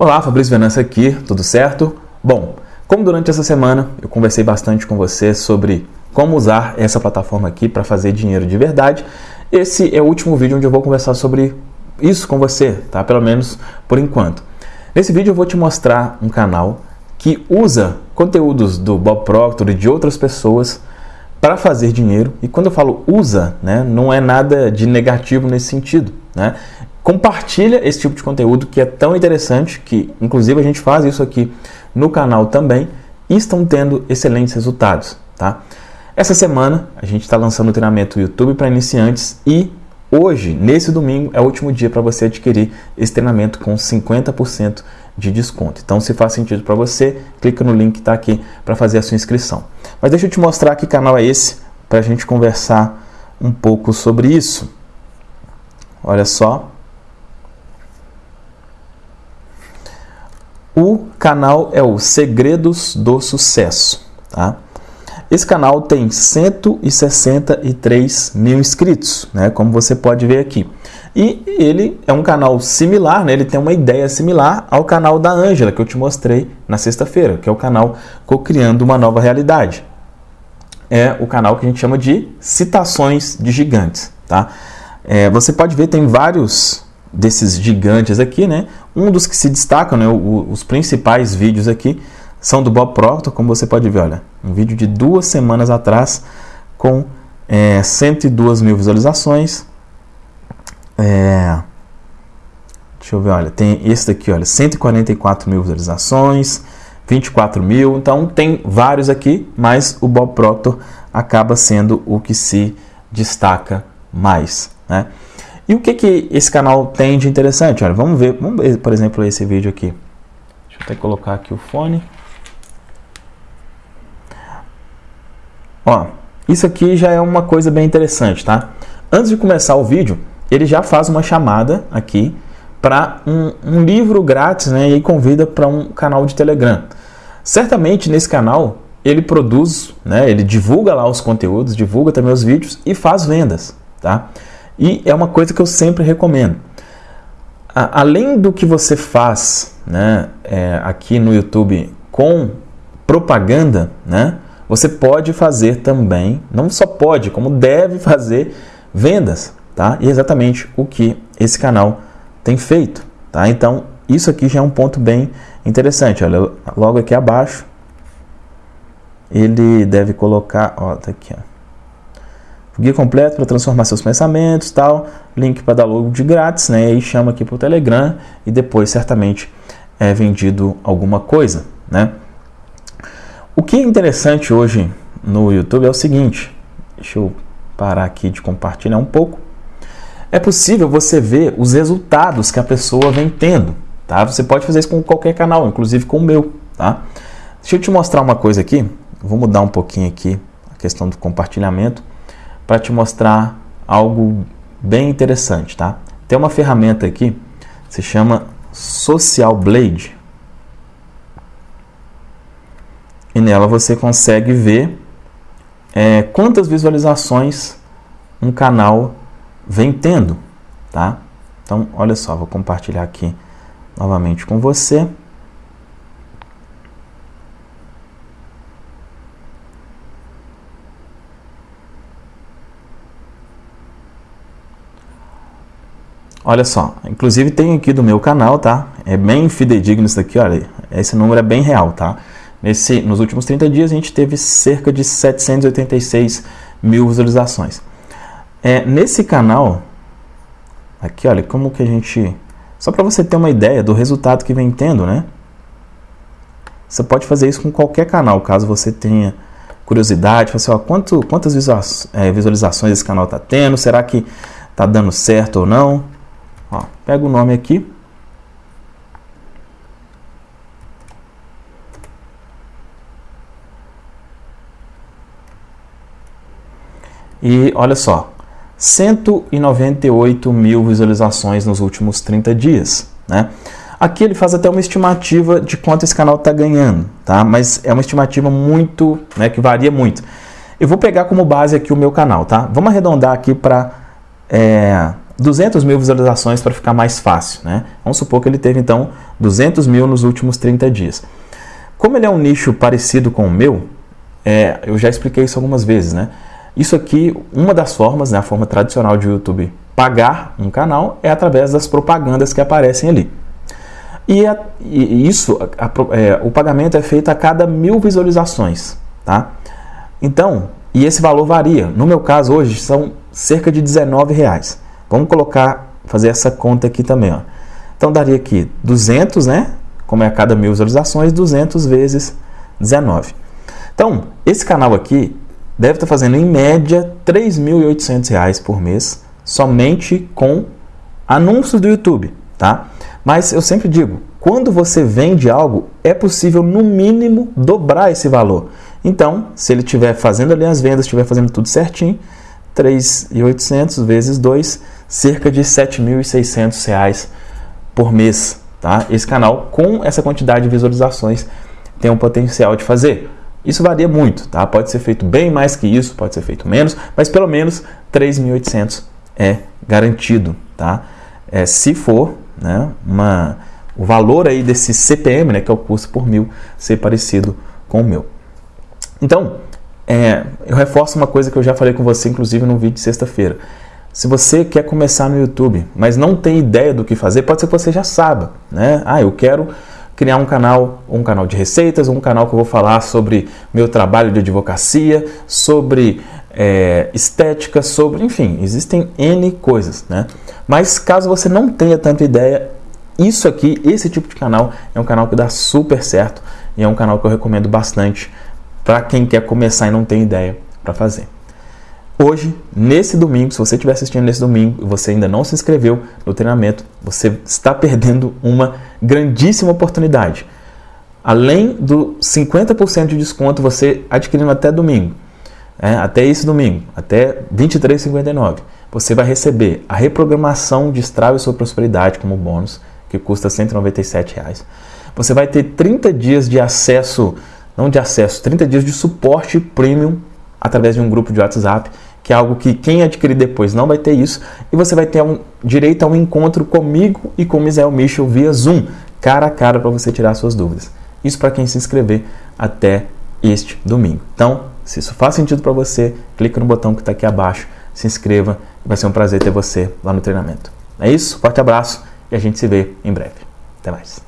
Olá, Fabrício Venâncio aqui, tudo certo? Bom, como durante essa semana eu conversei bastante com você sobre como usar essa plataforma aqui para fazer dinheiro de verdade, esse é o último vídeo onde eu vou conversar sobre isso com você, tá? Pelo menos por enquanto. Nesse vídeo eu vou te mostrar um canal que usa conteúdos do Bob Proctor e de outras pessoas para fazer dinheiro. E quando eu falo usa, né, não é nada de negativo nesse sentido, né? Compartilha esse tipo de conteúdo que é tão interessante, que inclusive a gente faz isso aqui no canal também, e estão tendo excelentes resultados. Tá? Essa semana a gente está lançando o treinamento YouTube para iniciantes e hoje, nesse domingo, é o último dia para você adquirir esse treinamento com 50% de desconto. Então, se faz sentido para você, clica no link que está aqui para fazer a sua inscrição. Mas deixa eu te mostrar que canal é esse para a gente conversar um pouco sobre isso. Olha só. O canal é o Segredos do Sucesso, tá? Esse canal tem 163 mil inscritos, né? Como você pode ver aqui. E ele é um canal similar, né? Ele tem uma ideia similar ao canal da Ângela que eu te mostrei na sexta-feira, que é o canal Cocriando uma Nova Realidade. É o canal que a gente chama de Citações de Gigantes, tá? É, você pode ver, tem vários desses gigantes aqui, né? Um dos que se destacam, né? O, os principais vídeos aqui são do Bob Proctor, como você pode ver, olha, um vídeo de duas semanas atrás com é, 102 mil visualizações. É, deixa eu ver, olha, tem esse daqui, olha, 144 mil visualizações, 24 mil, então tem vários aqui, mas o Bob Proctor acaba sendo o que se destaca mais, né? E o que, que esse canal tem de interessante? Olha, vamos ver, vamos ver, por exemplo, esse vídeo aqui. Deixa eu até colocar aqui o fone. Ó, isso aqui já é uma coisa bem interessante, tá? Antes de começar o vídeo, ele já faz uma chamada aqui para um, um, livro grátis, né? E convida para um canal de Telegram. Certamente nesse canal ele produz, né? Ele divulga lá os conteúdos, divulga também os vídeos e faz vendas, tá? E é uma coisa que eu sempre recomendo. A, além do que você faz né, é, aqui no YouTube com propaganda, né, você pode fazer também, não só pode, como deve fazer vendas. Tá? E é exatamente o que esse canal tem feito. Tá? Então, isso aqui já é um ponto bem interessante. Olha, logo aqui abaixo, ele deve colocar, ó, tá aqui, ó guia completo para transformar seus pensamentos, tal, link para download de grátis, né? E aí chama aqui para o Telegram e depois certamente é vendido alguma coisa, né? O que é interessante hoje no YouTube é o seguinte, deixa eu parar aqui de compartilhar um pouco. É possível você ver os resultados que a pessoa vem tendo, tá? Você pode fazer isso com qualquer canal, inclusive com o meu, tá? Deixa eu te mostrar uma coisa aqui. Vou mudar um pouquinho aqui a questão do compartilhamento para te mostrar algo bem interessante, tá? Tem uma ferramenta aqui, se chama Social Blade. E nela você consegue ver é, quantas visualizações um canal vem tendo, tá? Então, olha só, vou compartilhar aqui novamente com você. Olha só, inclusive tem aqui do meu canal, tá? É bem fidedigno isso daqui, olha, esse número é bem real, tá? Nesse, nos últimos 30 dias a gente teve cerca de 786 mil visualizações. É, nesse canal, aqui olha, como que a gente... Só para você ter uma ideia do resultado que vem tendo, né? Você pode fazer isso com qualquer canal, caso você tenha curiosidade, assim, ó, quanto, quantas é, visualizações esse canal está tendo, será que está dando certo ou não? Ó, pega o nome aqui. E olha só, 198 mil visualizações nos últimos 30 dias. Né? Aqui ele faz até uma estimativa de quanto esse canal está ganhando, tá? mas é uma estimativa muito, né, que varia muito. Eu vou pegar como base aqui o meu canal, tá? Vamos arredondar aqui para é, 200 mil visualizações para ficar mais fácil. Né? Vamos supor que ele teve então 200 mil nos últimos 30 dias. Como ele é um nicho parecido com o meu, é, eu já expliquei isso algumas vezes. Né? Isso aqui, uma das formas, né, a forma tradicional de YouTube pagar um canal é através das propagandas que aparecem ali. E, a, e isso, a, a, é, o pagamento é feito a cada mil visualizações. Tá? Então, e esse valor varia. No meu caso, hoje, são cerca de 19 reais. Vamos colocar, fazer essa conta aqui também. Ó. Então, daria aqui 200, né? Como é a cada mil visualizações, 200 vezes 19. Então, esse canal aqui deve estar fazendo, em média, R$ 3.800 por mês, somente com anúncios do YouTube, tá? Mas eu sempre digo, quando você vende algo, é possível, no mínimo, dobrar esse valor. Então, se ele estiver fazendo ali as vendas, estiver fazendo tudo certinho, 3.800 vezes 2, cerca de R$ 7.600 por mês. Tá? Esse canal, com essa quantidade de visualizações, tem um potencial de fazer. Isso varia muito, tá? Pode ser feito bem mais que isso, pode ser feito menos, mas pelo menos 3.800 é garantido, tá? É, se for né, uma, o valor aí desse CPM, né, que é o custo por mil, ser parecido com o meu. Então, é, eu reforço uma coisa que eu já falei com você, inclusive no vídeo de sexta-feira. Se você quer começar no YouTube, mas não tem ideia do que fazer, pode ser que você já saiba, né? Ah, eu quero criar um canal, um canal de receitas, um canal que eu vou falar sobre meu trabalho de advocacia, sobre é, estética, sobre, enfim, existem N coisas, né? Mas caso você não tenha tanta ideia, isso aqui, esse tipo de canal, é um canal que dá super certo e é um canal que eu recomendo bastante para quem quer começar e não tem ideia para fazer. Hoje, nesse domingo, se você estiver assistindo nesse domingo e você ainda não se inscreveu no treinamento, você está perdendo uma grandíssima oportunidade. Além do 50% de desconto, você adquirindo até domingo, é, até esse domingo, até 23,59, você vai receber a reprogramação de Strava sua prosperidade como bônus, que custa 197 reais. Você vai ter 30 dias de acesso não de acesso, 30 dias de suporte premium através de um grupo de WhatsApp, que é algo que quem adquirir depois não vai ter isso, e você vai ter um, direito a um encontro comigo e com o Misael Michel via Zoom, cara a cara para você tirar suas dúvidas. Isso para quem se inscrever até este domingo. Então, se isso faz sentido para você, clica no botão que está aqui abaixo, se inscreva, vai ser um prazer ter você lá no treinamento. É isso, forte abraço e a gente se vê em breve. Até mais.